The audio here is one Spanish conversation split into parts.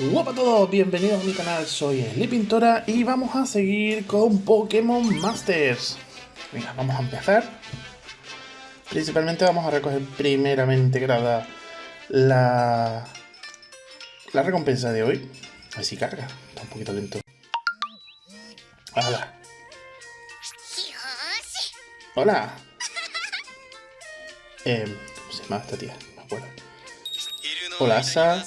Hola a todos, bienvenidos a mi canal, soy Pintora y vamos a seguir con Pokémon Masters. Venga, vamos a empezar. Principalmente vamos a recoger primeramente grada la, la recompensa de hoy. A ver si carga, está un poquito lento. Hola. Hola. Eh, ¿Cómo se llama esta tía? No me acuerdo. Hola, Sa.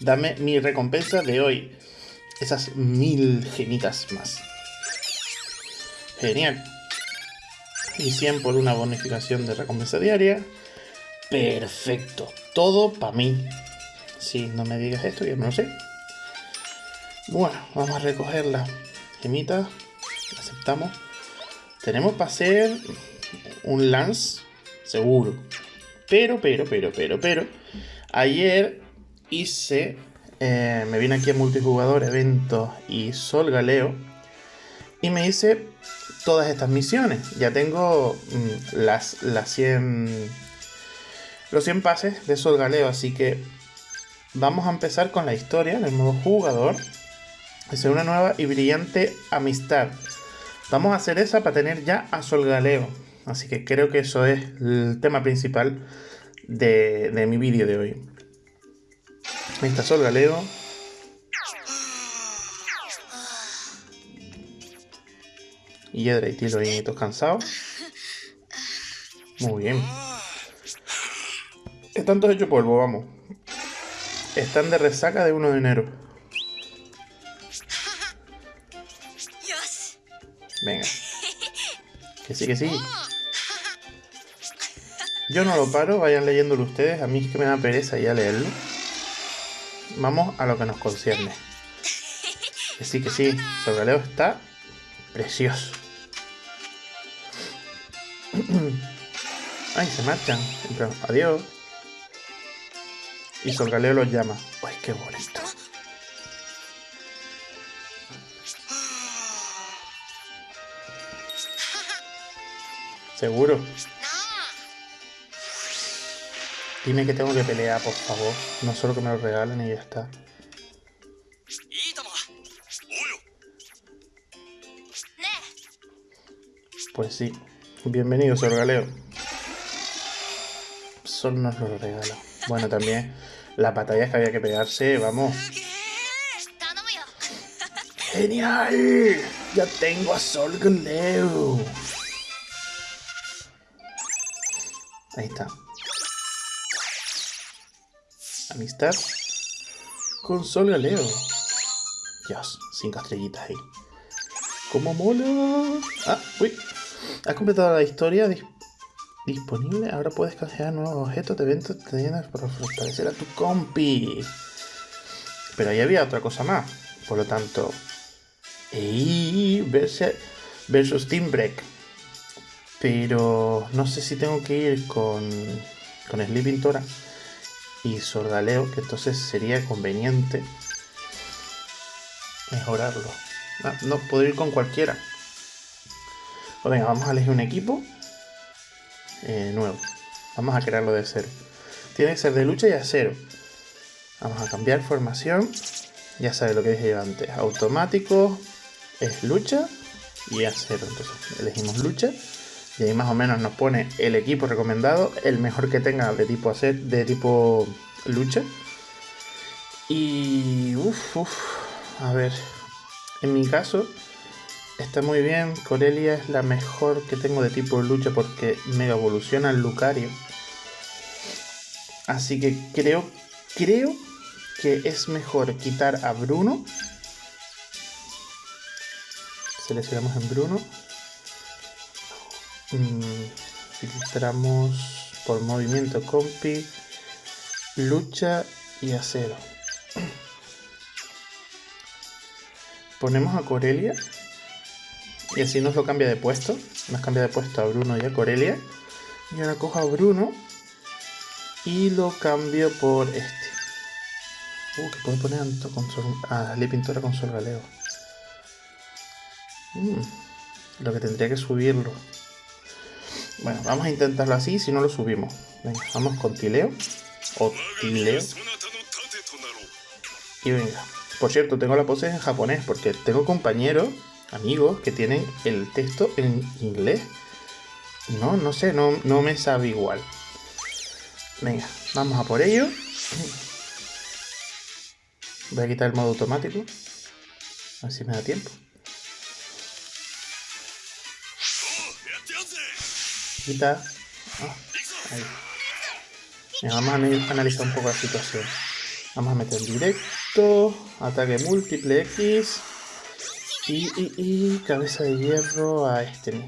Dame mi recompensa de hoy. Esas mil genitas más. Genial. Y 100 por una bonificación de recompensa diaria. Perfecto. Todo para mí. Si no me digas esto, ya no lo sé. Bueno, vamos a recoger la gemita. Aceptamos. Tenemos para hacer un lance seguro. Pero, pero, pero, pero, pero. Ayer hice. Eh, me vine aquí a multijugador, eventos y Sol Galeo. Y me hice todas estas misiones. Ya tengo mm, las, las 100. Los 100 pases de Sol Galeo. Así que vamos a empezar con la historia en el modo jugador. Es una nueva y brillante amistad. Vamos a hacer esa para tener ya a Sol Galeo. Así que creo que eso es el tema principal de, de mi vídeo de hoy. Está Sol Galeo. Y Yedra y Tilo ahí todos cansados. Muy bien. Están todos hechos polvo, vamos. Están de resaca de 1 de enero. Venga. Que sí, que sí. Yo no lo paro, vayan leyéndolo ustedes. A mí es que me da pereza ya leerlo. Vamos a lo que nos concierne. Que sí, que sí. Solgaleo está precioso. Ay, se marchan. Adiós. Y Solgaleo los llama. Ay, qué bonito. Seguro. Dime que tengo que pelear, por favor. No solo que me lo regalen y ya está. Pues sí. Bienvenido, Sor Galeo. Solo nos lo regala. Bueno, también las batallas que había que pegarse, vamos. ¡Genial! Ya tengo a Sol Galeo. Ahí está. Amistad con Sol Galeo. Dios, cinco estrellitas ahí. ¡Cómo mola! Ah, uy. Has completado la historia disponible. Ahora puedes canjear nuevos objetos de eventos para fortalecer a tu compi. Pero ahí había otra cosa más. Por lo tanto. ¡Ey! Versus, versus Team Break. Pero no sé si tengo que ir con, con Sleeping Tora y Sordaleo, que entonces sería conveniente mejorarlo. No, no puedo ir con cualquiera. Pues venga, vamos a elegir un equipo eh, nuevo. Vamos a crearlo de cero. Tiene que ser de lucha y acero. Vamos a cambiar formación. Ya sabes lo que dije yo antes. Automático es lucha y acero. Entonces elegimos lucha. Y ahí más o menos nos pone el equipo recomendado, el mejor que tenga de tipo hacer, de tipo lucha. Y uff, uff, a ver, en mi caso está muy bien. Corelia es la mejor que tengo de tipo lucha porque mega evoluciona el Lucario. Así que creo, creo que es mejor quitar a Bruno. Seleccionamos en Bruno filtramos por movimiento compi, lucha y acero. Ponemos a Corelia y así nos lo cambia de puesto. Nos cambia de puesto a Bruno y a Corelia. Y ahora cojo a Bruno y lo cambio por este. Uh, que puedo poner a, Le Pintora con Sol Galeo. Mm, lo que tendría que subirlo. Bueno, vamos a intentarlo así, si no lo subimos. Venga, vamos con Tileo. O Tileo. Y venga. Por cierto, tengo la pose en japonés porque tengo compañeros, amigos, que tienen el texto en inglés. No, no sé, no, no me sabe igual. Venga, vamos a por ello. Voy a quitar el modo automático. A ver si me da tiempo. Quita. Ah, vamos a analizar un poco la situación. Vamos a meter directo, ataque múltiple X y, y, cabeza de hierro a este.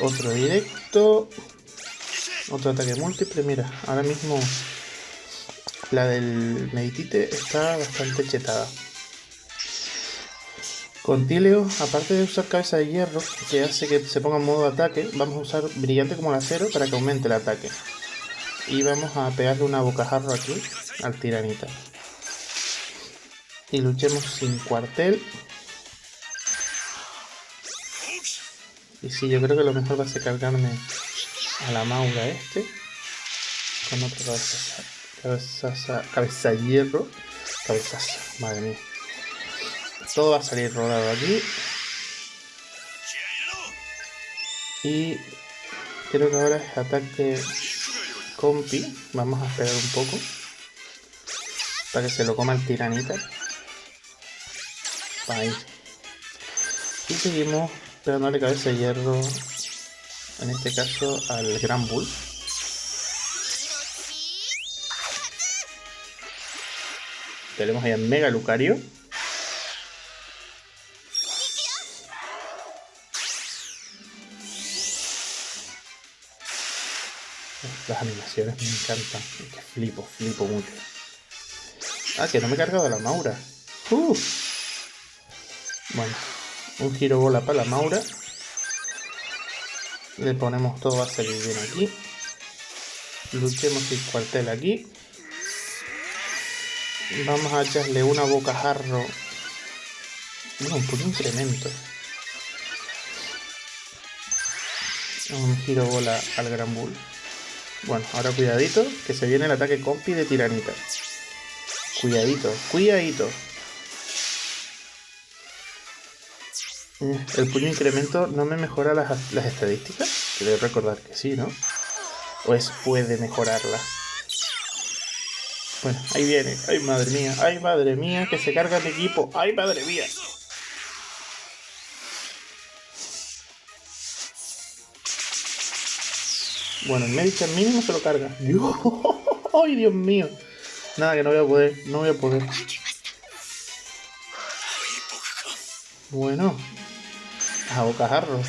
Otro directo, otro ataque múltiple. Mira, ahora mismo la del Meditite está bastante chetada. Con Tileo, aparte de usar cabeza de hierro, que hace que se ponga en modo ataque, vamos a usar brillante como el acero para que aumente el ataque. Y vamos a pegarle una bocajarro aquí al tiranita. Y luchemos sin cuartel. Y sí, yo creo que lo mejor va a ser cargarme a la maura este. Con otra cabeza, cabeza, cabeza hierro. Cabezaza, madre mía. Todo va a salir rodado aquí. Y creo que ahora es ataque compi. Vamos a esperar un poco. Para que se lo coma el tiranita. Ahí. Y seguimos pegándole cabeza de hierro. En este caso al Gran Bull. Tenemos ahí a Mega Lucario. Las animaciones me encantan. Que flipo, flipo mucho. Ah, que no me he cargado la Maura. Bueno, un giro bola para la Maura. Le ponemos todo, a salir bien aquí. Luchemos el cuartel aquí. Vamos a echarle una bocajarro. No, puro incremento. Un giro bola al Gran Bull. Bueno, ahora cuidadito, que se viene el ataque compi de tiranita. Cuidadito, cuidadito. Eh, el puño incremento no me mejora las, estadísticas. Quiero recordar que sí, ¿no? O es puede mejorarlas. Bueno, ahí viene. Ay, madre mía. Ay, madre mía, que se carga el equipo. Ay, madre mía. Bueno, el Medicham mínimo se lo carga. ¡Ay, Dios mío! Nada, que no voy a poder. No voy a poder. Bueno. A bocajarro.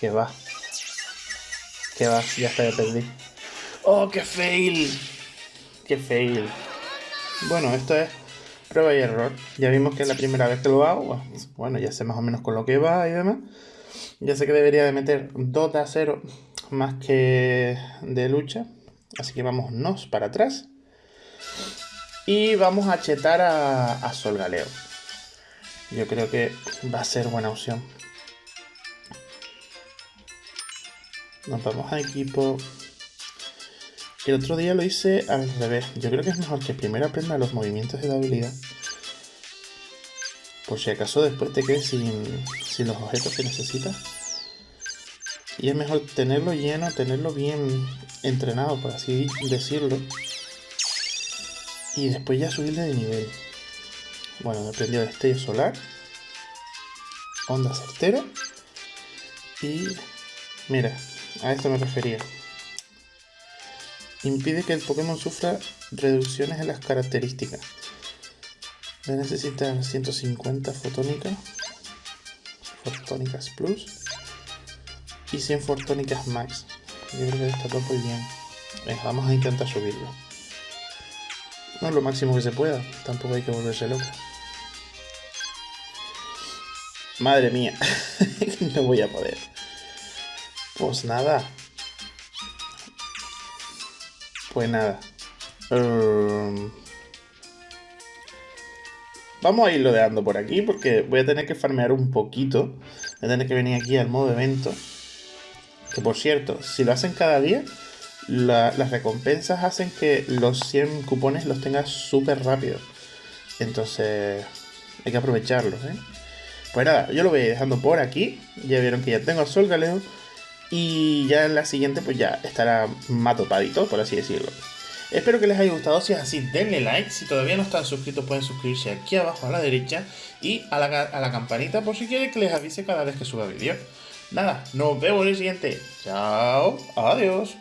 Que va. Que va, ya está, ya perdí. ¡Oh, qué fail! ¡Qué fail! Bueno, esto es prueba y error. Ya vimos que es la primera vez que lo hago. Bueno, ya sé más o menos con lo que va y demás. Ya sé que debería de meter 2 de acero más que de lucha. Así que vámonos para atrás. Y vamos a chetar a, a Sol Galeo. Yo creo que va a ser buena opción. Nos vamos a equipo. El otro día lo hice al revés. Yo creo que es mejor que primero aprenda los movimientos de la habilidad. Por si acaso después te quedes sin, los objetos que necesitas. Y es mejor tenerlo lleno, tenerlo bien entrenado, por así decirlo. Y después ya subirle de nivel. Bueno, me aprendió destello solar. Onda certera. Y mira, a esto me refería. Impide que el Pokémon sufra reducciones en las características. Voy a necesitar 150 fotónicas. Fotónicas Plus y 100 fortónicas max. Yo creo que está todo muy bien. vamos a intentar subirlo. No lo máximo que se pueda, tampoco hay que volverse loco. Madre mía, no voy a poder. Pues nada. Pues nada. Um, vamos a irlo deando por aquí porque voy a tener que farmear un poquito. Voy a tener que venir aquí al modo evento que por cierto, si lo hacen cada día, las recompensas hacen que los 100 cupones los tengas súper rápido. Entonces hay que aprovecharlos, ¿eh? Pues nada, yo lo voy dejando por aquí. Ya vieron que ya tengo Sol Galeo. Y ya en la siguiente pues ya estará más dopadito, por así decirlo. Espero que les haya gustado, si es así denle like, si todavía no están suscritos pueden suscribirse aquí abajo a la derecha y a la, campanita por si quieren que les avise cada vez que suba vídeo. Nada, nos vemos en el siguiente. Chao, adiós.